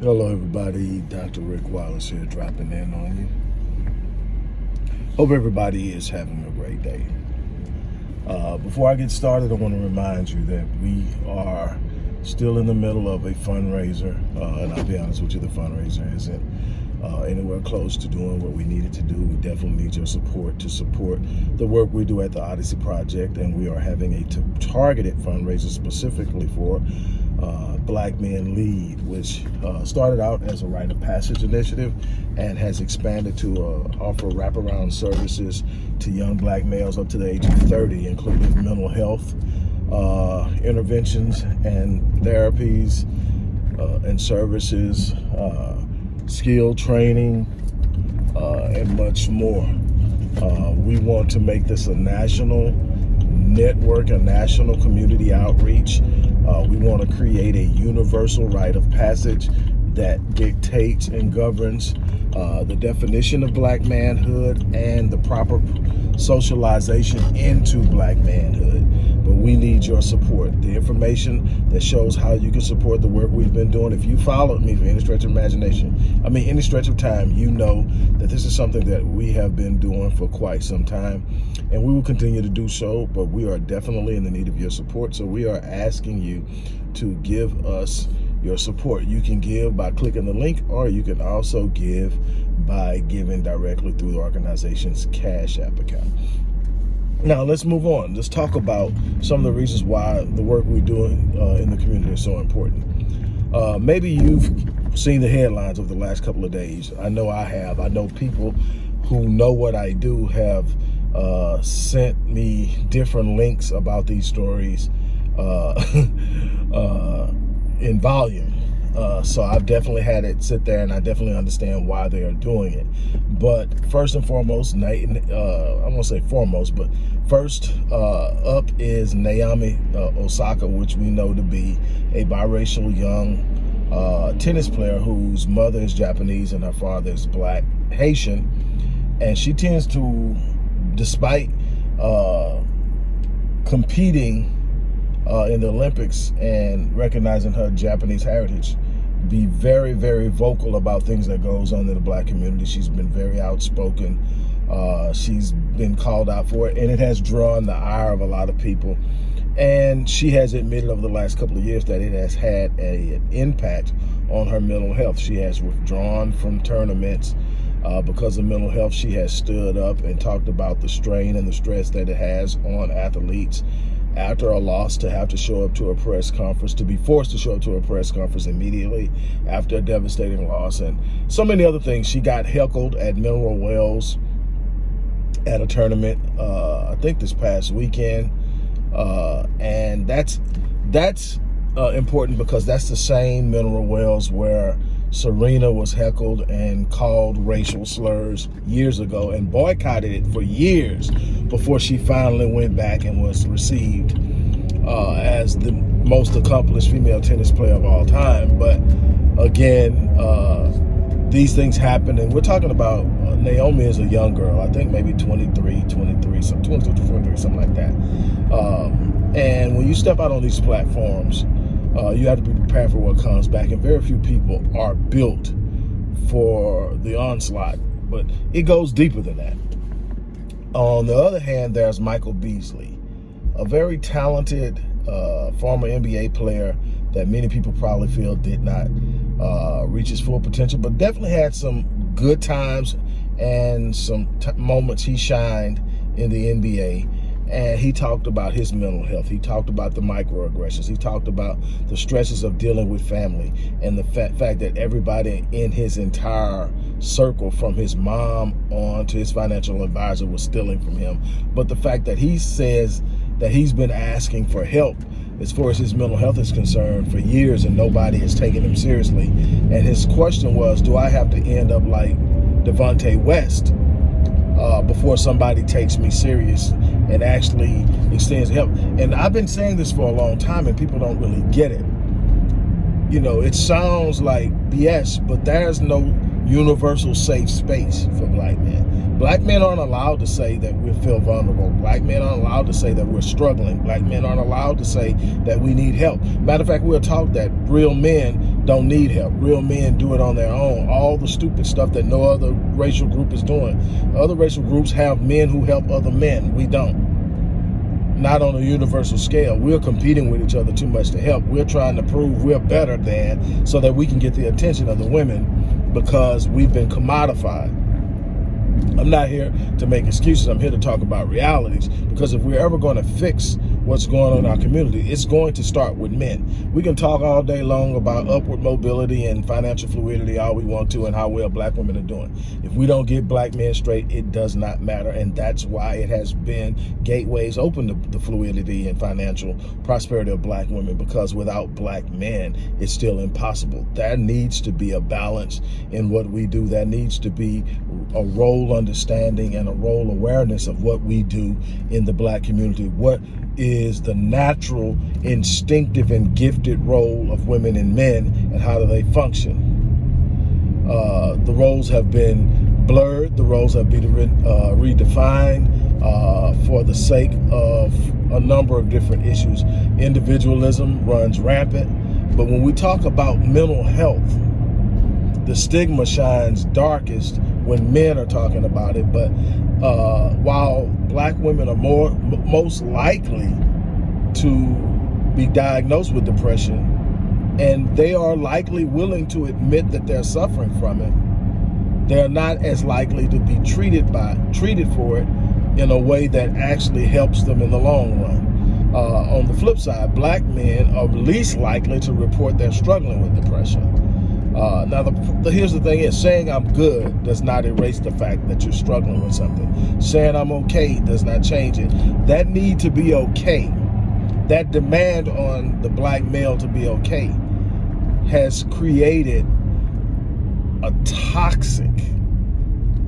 Hello, everybody. Dr. Rick Wallace here, dropping in on you. Hope everybody is having a great day. Uh, before I get started, I want to remind you that we are still in the middle of a fundraiser, uh, and I'll be honest with you, the fundraiser isn't uh, anywhere close to doing what we needed to do. We definitely need your support to support the work we do at the Odyssey Project, and we are having a targeted fundraiser specifically for uh, Black Men Lead, which uh, started out as a rite of passage initiative and has expanded to uh, offer wraparound services to young black males up to the age of 30, including mental health uh, interventions and therapies uh, and services, uh, skill training, and much more. we want to make this a national network, a national community outreach uh, we want to create a universal rite of passage that dictates and governs uh, the definition of black manhood and the proper socialization into black manhood. But we need your support. The information that shows how you can support the work we've been doing. If you followed me for any stretch of imagination, I mean any stretch of time, you know that this is something that we have been doing for quite some time. And we will continue to do so, but we are definitely in the need of your support. So we are asking you to give us your support. You can give by clicking the link or you can also give by giving directly through the organization's Cash App account. Now let's move on. Let's talk about some of the reasons why the work we're doing uh, in the community is so important. Uh, maybe you've seen the headlines over the last couple of days. I know I have. I know people who know what I do have uh, sent me different links about these stories uh, uh, in volume. Uh, so I've definitely had it sit there and I definitely understand why they are doing it. But first and foremost, uh, I won't say foremost, but first uh, up is Naomi uh, Osaka, which we know to be a biracial young uh, tennis player whose mother is Japanese and her father is black Haitian. And she tends to, despite uh, competing uh, in the Olympics and recognizing her Japanese heritage be very, very vocal about things that goes on in the black community. She's been very outspoken. Uh, she's been called out for it, and it has drawn the ire of a lot of people. And she has admitted over the last couple of years that it has had a, an impact on her mental health. She has withdrawn from tournaments uh, because of mental health. She has stood up and talked about the strain and the stress that it has on athletes after a loss to have to show up to a press conference, to be forced to show up to a press conference immediately after a devastating loss, and so many other things. She got heckled at Mineral Wells at a tournament, uh, I think this past weekend, uh, and that's that's uh, important because that's the same Mineral Wells where Serena was heckled and called racial slurs years ago and boycotted it for years before she finally went back and was received uh, as the most accomplished female tennis player of all time. But again, uh, these things happen and we're talking about uh, Naomi is a young girl, I think maybe 23, 23, some 22, 23, something like that. Um, and when you step out on these platforms, uh, you have to be for what comes back. And very few people are built for the onslaught, but it goes deeper than that. On the other hand, there's Michael Beasley, a very talented uh, former NBA player that many people probably feel did not uh, reach his full potential, but definitely had some good times and some moments he shined in the NBA and he talked about his mental health. He talked about the microaggressions. He talked about the stresses of dealing with family and the fa fact that everybody in his entire circle, from his mom on to his financial advisor, was stealing from him. But the fact that he says that he's been asking for help as far as his mental health is concerned for years and nobody has taken him seriously. And his question was, do I have to end up like Delonte West uh, before somebody takes me serious and actually extends help. And I've been saying this for a long time and people don't really get it. You know, it sounds like BS, but there's no universal safe space for black men. Black men aren't allowed to say that we feel vulnerable. Black men aren't allowed to say that we're struggling. Black men aren't allowed to say that we need help. Matter of fact, we're taught that real men don't need help. Real men do it on their own. All the stupid stuff that no other racial group is doing. Other racial groups have men who help other men. We don't not on a universal scale. We're competing with each other too much to help. We're trying to prove we're better than so that we can get the attention of the women because we've been commodified. I'm not here to make excuses. I'm here to talk about realities because if we're ever going to fix what's going on in our community, it's going to start with men. We can talk all day long about upward mobility and financial fluidity all we want to and how well black women are doing. If we don't get black men straight, it does not matter. And that's why it has been gateways open to the fluidity and financial prosperity of black women because without black men, it's still impossible. There needs to be a balance in what we do. There needs to be a role understanding and a role awareness of what we do in the black community. What is the natural, instinctive, and gifted role of women and men and how do they function. Uh, the roles have been blurred, the roles have been uh, redefined uh, for the sake of a number of different issues. Individualism runs rampant, but when we talk about mental health, the stigma shines darkest when men are talking about it. But uh, while black women are more most likely to be diagnosed with depression, and they are likely willing to admit that they're suffering from it, they're not as likely to be treated by treated for it in a way that actually helps them in the long run. Uh, on the flip side, black men are least likely to report they're struggling with depression. Uh, now, the, the, here's the thing is saying I'm good does not erase the fact that you're struggling with something. Saying I'm okay does not change it. That need to be okay, that demand on the black male to be okay has created a toxic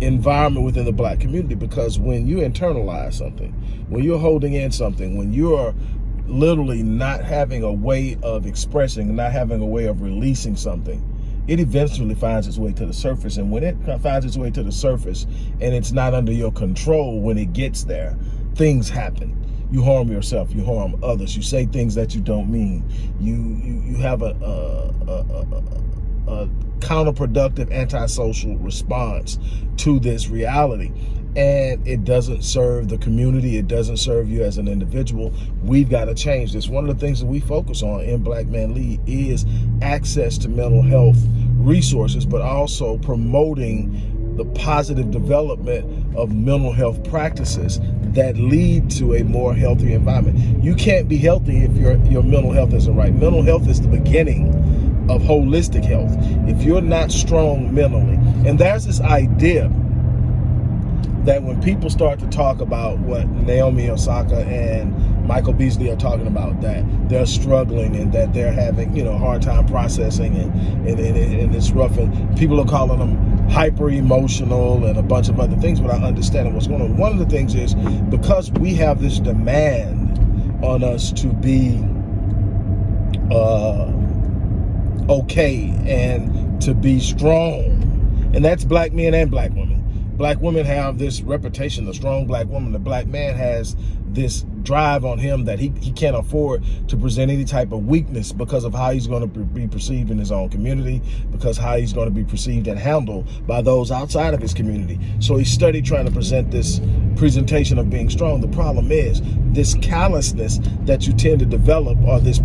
environment within the black community because when you internalize something, when you're holding in something, when you're literally not having a way of expressing, not having a way of releasing something, it eventually finds its way to the surface. And when it finds its way to the surface and it's not under your control when it gets there, things happen. You harm yourself, you harm others, you say things that you don't mean. You you, you have a, a, a, a counterproductive antisocial response to this reality and it doesn't serve the community. It doesn't serve you as an individual. We've got to change this. One of the things that we focus on in Black Man Lead is access to mental health resources, but also promoting the positive development of mental health practices that lead to a more healthy environment. You can't be healthy if your, your mental health isn't right. Mental health is the beginning of holistic health. If you're not strong mentally, and there's this idea that when people start to talk about what Naomi Osaka and Michael Beasley are talking about, that they're struggling and that they're having, you know, hard time processing and, and, and, and it's rough. And people are calling them hyper emotional and a bunch of other things. Without understanding what's going on. One of the things is because we have this demand on us to be uh, okay and to be strong, and that's black men and black women black women have this reputation, the strong black woman. The black man has this drive on him that he, he can't afford to present any type of weakness because of how he's going to be perceived in his own community, because how he's going to be perceived and handled by those outside of his community. So he studied trying to present this presentation of being strong. The problem is this callousness that you tend to develop or this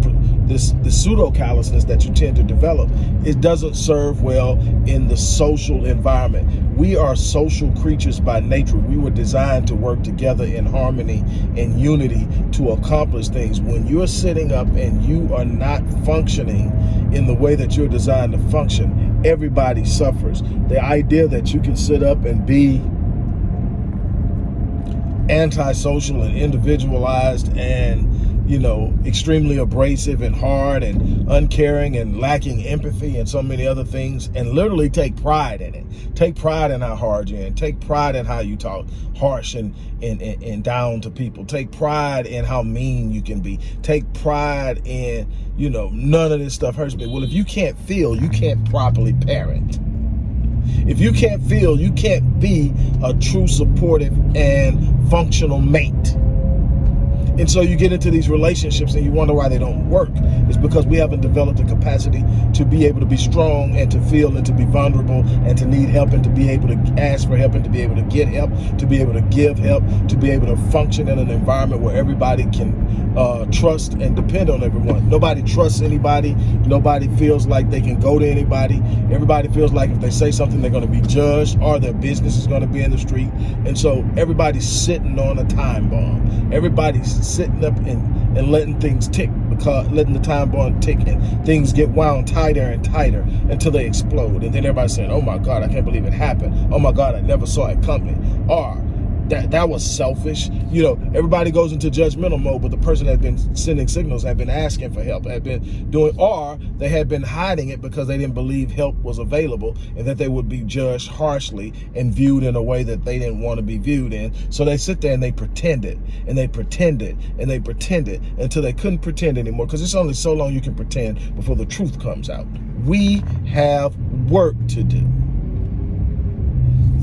this, this pseudo callousness that you tend to develop, it doesn't serve well in the social environment. We are social creatures by nature. We were designed to work together in harmony and unity to accomplish things. When you're sitting up and you are not functioning in the way that you're designed to function, everybody suffers. The idea that you can sit up and be antisocial and individualized and you know, extremely abrasive and hard and uncaring and lacking empathy and so many other things and literally take pride in it. Take pride in how hard you're in. Take pride in how you talk harsh and, and, and, and down to people. Take pride in how mean you can be. Take pride in, you know, none of this stuff hurts me. Well, if you can't feel, you can't properly parent. If you can't feel, you can't be a true supportive and functional mate. And so you get into these relationships and you wonder why they don't work. It's because we haven't developed the capacity to be able to be strong and to feel and to be vulnerable and to need help and to be able to ask for help and to be able to get help, to be able to give help, to be able to function in an environment where everybody can uh, trust and depend on everyone. Nobody trusts anybody. Nobody feels like they can go to anybody. Everybody feels like if they say something, they're going to be judged or their business is going to be in the street. And so everybody's sitting on a time bomb. Everybody's sitting up and, and letting things tick because letting the time bomb tick and things get wound tighter and tighter until they explode. And then everybody's saying, oh my God, I can't believe it happened. Oh my God, I never saw it coming. Or that that was selfish. You know, everybody goes into judgmental mode, but the person had been sending signals, had been asking for help, had been doing, or they had been hiding it because they didn't believe help was available and that they would be judged harshly and viewed in a way that they didn't want to be viewed in. So they sit there and they pretend it, and they pretend it, and they pretend it until they couldn't pretend anymore because it's only so long you can pretend before the truth comes out. We have work to do.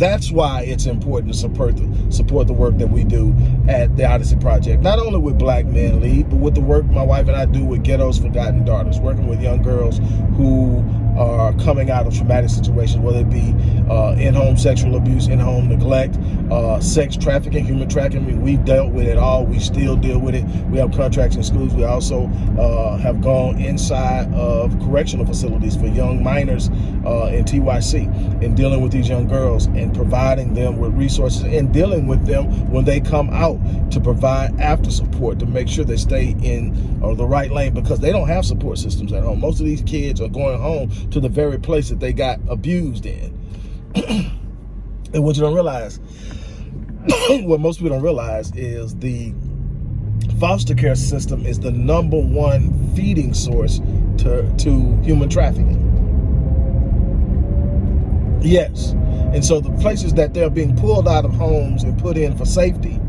That's why it's important to support the, support the work that we do at the Odyssey Project. Not only with Black Men Lead, but with the work my wife and I do with Ghetto's Forgotten Daughters, working with young girls who are coming out of traumatic situations, whether it be uh, in-home sexual abuse, in-home neglect, uh, sex trafficking, human trafficking. We've dealt with it all. We still deal with it. We have contracts in schools. We also uh, have gone inside of correctional facilities for young minors uh, in TYC in dealing with these young girls and providing them with resources and dealing with them when they come out to provide after support to make sure they stay in uh, the right lane because they don't have support systems at home. Most of these kids are going home to the very place that they got abused in. and what you don't realize, what most people don't realize is the foster care system is the number one feeding source to, to human trafficking. Yes. And so the places that they're being pulled out of homes and put in for safety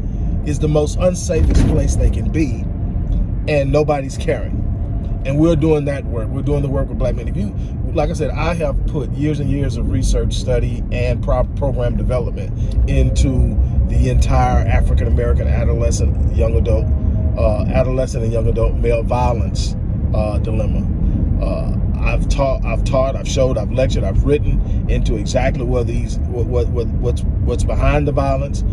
is the most unsafest place they can be. And nobody's caring. And we're doing that work. We're doing the work with black men. If you, like I said, I have put years and years of research, study, and pro program development into the entire African American adolescent, young adult, uh, adolescent and young adult male violence uh, dilemma. Uh, taught, I've taught, I've showed, I've lectured, I've written into exactly what these, what, what, what what's, what's behind the violence,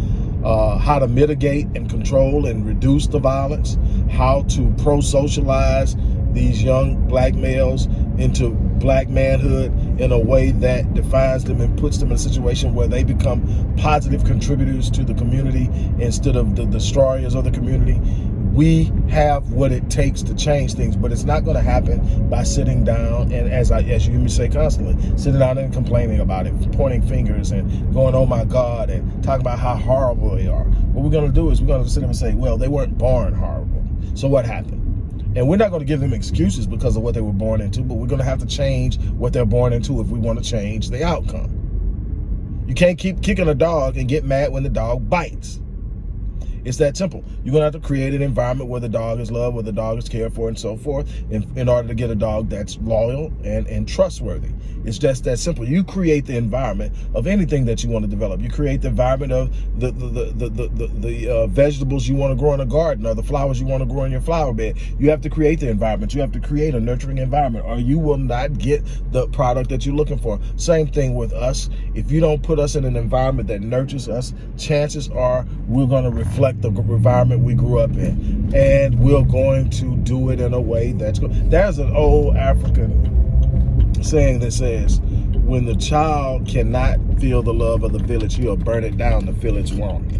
uh, how to mitigate and control and reduce the violence, how to pro-socialize these young black males into black manhood in a way that defines them and puts them in a situation where they become positive contributors to the community instead of the destroyers of the community. We have what it takes to change things, but it's not going to happen by sitting down and, as I, as you hear me say constantly, sitting down and complaining about it, pointing fingers and going, "Oh my God," and talking about how horrible they are. What we're going to do is we're going to sit them and say, "Well, they weren't born horrible, so what happened?" And we're not going to give them excuses because of what they were born into, but we're going to have to change what they're born into if we want to change the outcome. You can't keep kicking a dog and get mad when the dog bites. It's that simple. You're going to have to create an environment where the dog is loved, where the dog is cared for, and so forth, in, in order to get a dog that's loyal and, and trustworthy. It's just that simple. You create the environment of anything that you want to develop. You create the environment of the the the the, the, the uh, vegetables you want to grow in a garden or the flowers you want to grow in your flower bed. You have to create the environment. You have to create a nurturing environment or you will not get the product that you're looking for. Same thing with us. If you don't put us in an environment that nurtures us, chances are we're going to reflect the environment we grew up in. And we're going to do it in a way that's good. There's an old African saying that says, when the child cannot feel the love of the village, he'll burn it down to feel its warmth.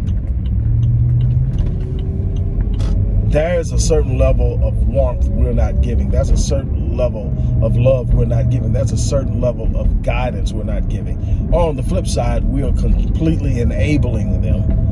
There's a certain level of warmth we're not giving. That's a certain level of love we're not giving. That's a certain level of guidance we're not giving. On the flip side, we are completely enabling them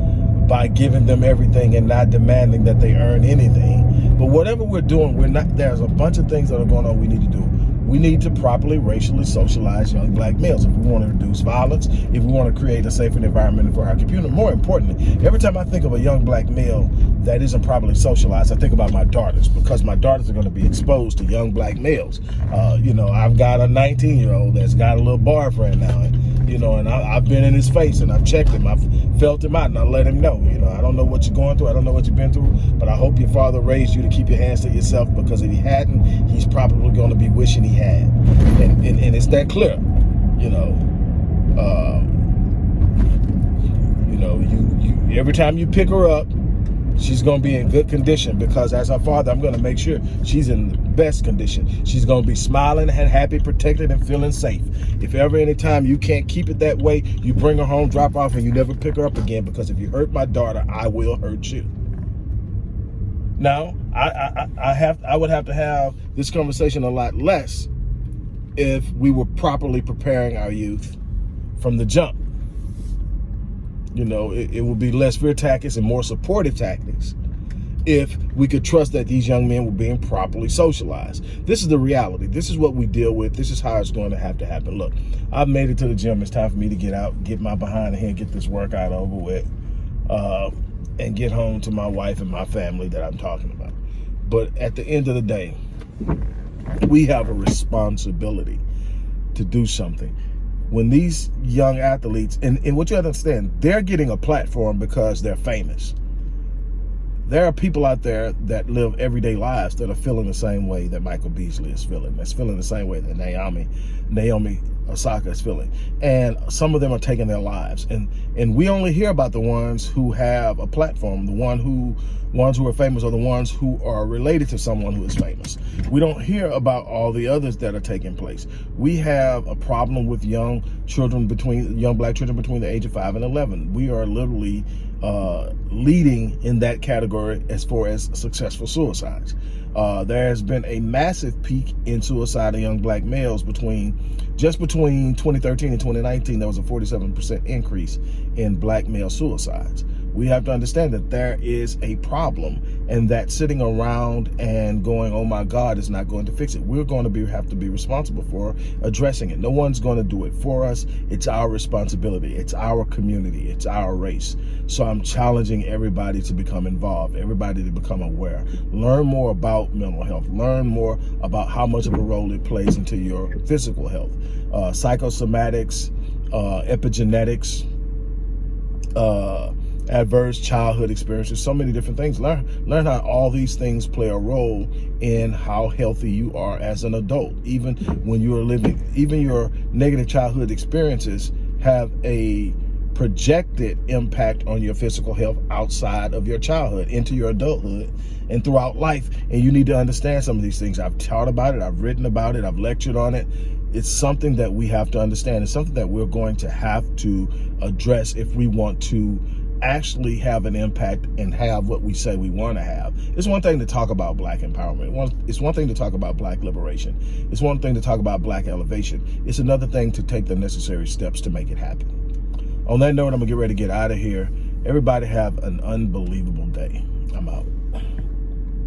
by giving them everything and not demanding that they earn anything. But whatever we're doing, we're not. There's a bunch of things that are going on we need to do. We need to properly racially socialize young black males if we want to reduce violence, if we want to create a safer environment for our community. More importantly, every time I think of a young black male that isn't properly socialized, I think about my daughters because my daughters are going to be exposed to young black males. Uh, you know, I've got a 19 year old that's got a little boyfriend now. And, you know, and I, have been in his face and I've checked him. I've felt him out and I let him know, you know, I don't know what you're going through. I don't know what you've been through, but I hope your father raised you to keep your hands to yourself because if he hadn't, he's probably going to be wishing he had. And, and, and it's that clear, you know. Uh, you know, you, you every time you pick her up, she's going to be in good condition because as her father, I'm going to make sure she's in the best condition. She's going to be smiling and happy, protected, and feeling safe. If ever any time you can't keep it that way, you bring her home, drop off, and you never pick her up again because if you hurt my daughter, I will hurt you. Now, I, I, I have I would have to have this conversation a lot less if we were properly preparing our youth from the jump you know, it, it would be less fear tactics and more supportive tactics if we could trust that these young men were being properly socialized. This is the reality. This is what we deal with. This is how it's going to have to happen. Look, I've made it to the gym. It's time for me to get out, get my behind here, get this workout over with, uh, and get home to my wife and my family that I'm talking about. But at the end of the day, we have a responsibility to do something when these young athletes, and, and what you have to understand, they're getting a platform because they're famous. There are people out there that live everyday lives that are feeling the same way that Michael Beasley is feeling. That's feeling the same way that Naomi, Naomi Osaka is feeling. And some of them are taking their lives. And and we only hear about the ones who have a platform, the one who ones who are famous are the ones who are related to someone who is famous. We don't hear about all the others that are taking place. We have a problem with young children between young black children between the age of five and 11. We are literally uh, leading in that category as far as successful suicides. Uh, there has been a massive peak in suicide of young black males between just between 2013 and 2019 there was a 47 percent increase in black male suicides we have to understand that there is a problem and that sitting around and going, oh my God, is not going to fix it. We're going to be have to be responsible for addressing it. No one's going to do it for us. It's our responsibility. It's our community. It's our race. So I'm challenging everybody to become involved, everybody to become aware. Learn more about mental health. Learn more about how much of a role it plays into your physical health. Uh, psychosomatics, uh, epigenetics, uh, adverse childhood experiences, so many different things. Learn, learn how all these things play a role in how healthy you are as an adult. Even when you are living, even your negative childhood experiences have a projected impact on your physical health outside of your childhood into your adulthood and throughout life. And you need to understand some of these things. I've taught about it. I've written about it. I've lectured on it. It's something that we have to understand. It's something that we're going to have to address if we want to actually have an impact and have what we say we want to have. It's one thing to talk about black empowerment. It's one thing to talk about black liberation. It's one thing to talk about black elevation. It's another thing to take the necessary steps to make it happen. On that note, I'm gonna get ready to get out of here. Everybody have an unbelievable day. I'm out.